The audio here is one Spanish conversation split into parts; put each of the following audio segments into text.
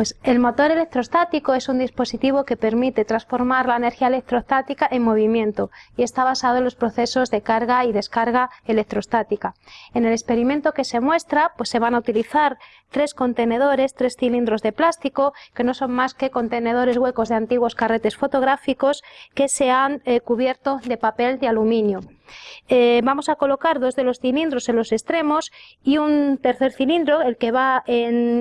Pues el motor electrostático es un dispositivo que permite transformar la energía electrostática en movimiento y está basado en los procesos de carga y descarga electrostática. En el experimento que se muestra, pues se van a utilizar tres contenedores, tres cilindros de plástico, que no son más que contenedores huecos de antiguos carretes fotográficos que se han eh, cubierto de papel de aluminio. Eh, vamos a colocar dos de los cilindros en los extremos y un tercer cilindro, el que va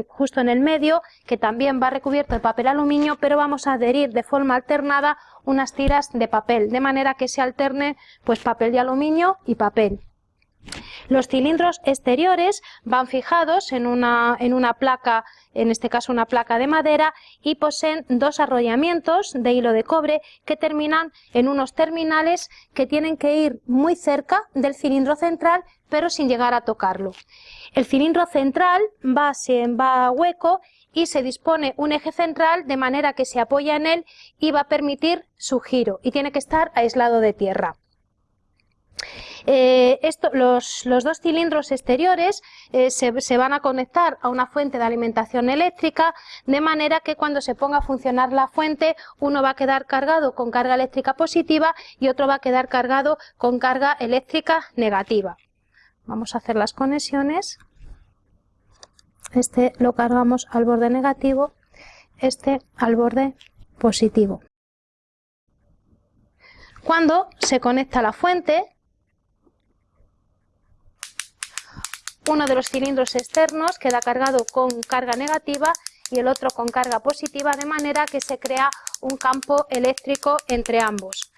justo en el medio, que también va recubierto de papel aluminio, pero vamos a adherir de forma alternada unas tiras de papel, de manera que se alterne pues papel de aluminio y papel. Los cilindros exteriores van fijados en una, en una, placa, en este caso una placa de madera, y poseen dos arrollamientos de hilo de cobre que terminan en unos terminales que tienen que ir muy cerca del cilindro central, pero sin llegar a tocarlo. El cilindro central va, va hueco y se dispone un eje central de manera que se apoya en él y va a permitir su giro y tiene que estar aislado de tierra. Eh, los, dos cilindros exteriores eh, se, van a conectar a una fuente de alimentación eléctrica de manera que cuando se ponga a funcionar la fuente uno va a quedar cargado con carga eléctrica positiva y otro va a quedar cargado con carga eléctrica negativa. Vamos a hacer las conexiones. Este lo cargamos al borde negativo, este al borde positivo. Cuando se conecta la fuente, uno de los cilindros externos queda cargado con carga negativa y el otro con carga positiva, de manera que se crea un campo eléctrico entre ambos.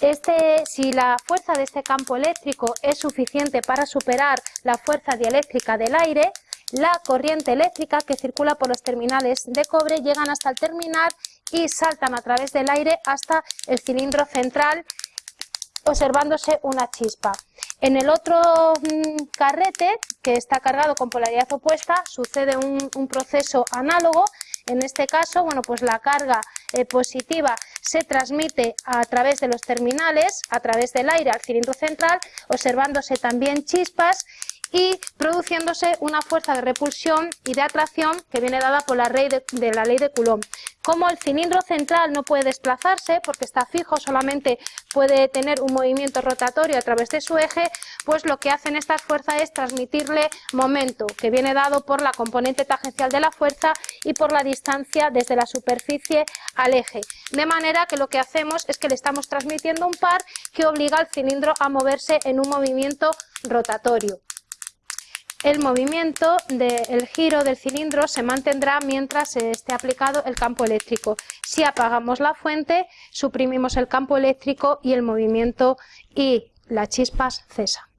Este, si la fuerza de este campo eléctrico es suficiente para superar la fuerza dieléctrica del aire, la corriente eléctrica que circula por los terminales de cobre llegan hasta el terminal y saltan a través del aire hasta el cilindro central observándose una chispa. En el otro mm, carrete, que está cargado con polaridad opuesta, sucede un, proceso análogo. En este caso, bueno, pues la carga eh, positiva se transmite a través de los terminales, a través del aire al cilindro central, observándose también chispas y produciéndose una fuerza de repulsión y de atracción que viene dada por la ley de, Coulomb. Como el cilindro central no puede desplazarse porque está fijo, solamente puede tener un movimiento rotatorio a través de su eje, pues lo que hacen estas fuerzas es transmitirle momento, que viene dado por la componente tangencial de la fuerza y por la distancia desde la superficie al eje. De manera que lo que hacemos es que le estamos transmitiendo un par que obliga al cilindro a moverse en un movimiento rotatorio el movimiento del giro del cilindro se mantendrá mientras esté aplicado el campo eléctrico. Si apagamos la fuente, suprimimos el campo eléctrico y el movimiento y las chispas cesa.